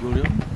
요령?